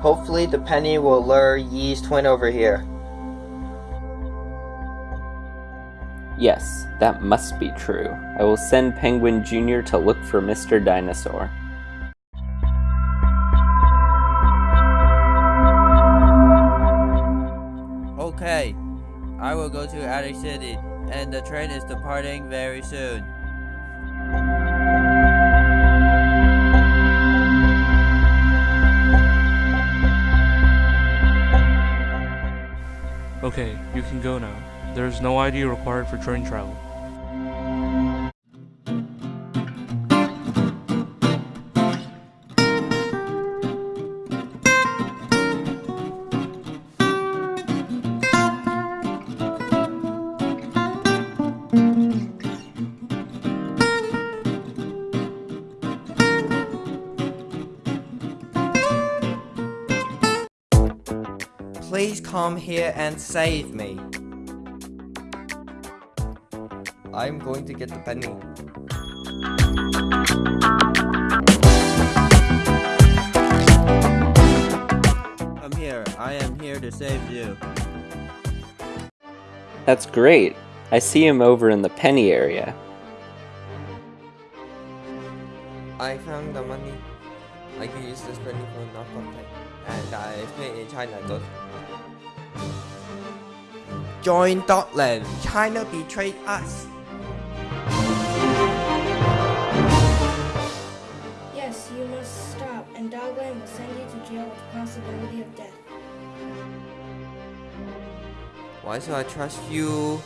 Hopefully the penny will lure Yi's twin over here. Yes, that must be true. I will send Penguin Jr. to look for Mr. Dinosaur. Okay, I will go to Attic City, and the train is departing very soon. Okay, you can go now. There is no ID required for train travel. Please come here and save me. I'm going to get the penny. I'm here. I am here to save you. That's great. I see him over in the penny area. I found the money. I can use this penny for knockoff pay. And uh, it's made in China, good. Join Dogland. China betrayed us. Yes, you must stop, and Dogland will send you to jail with the possibility of death. Why should I trust you?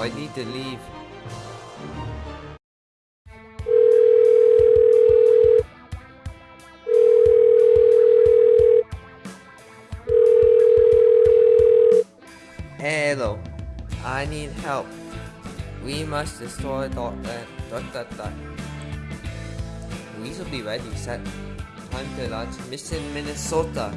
I need to leave. Hello, I need help. We must destroy Dogland. Dot dot dot. We should be ready, set. Time to launch Mission Minnesota.